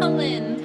Colin.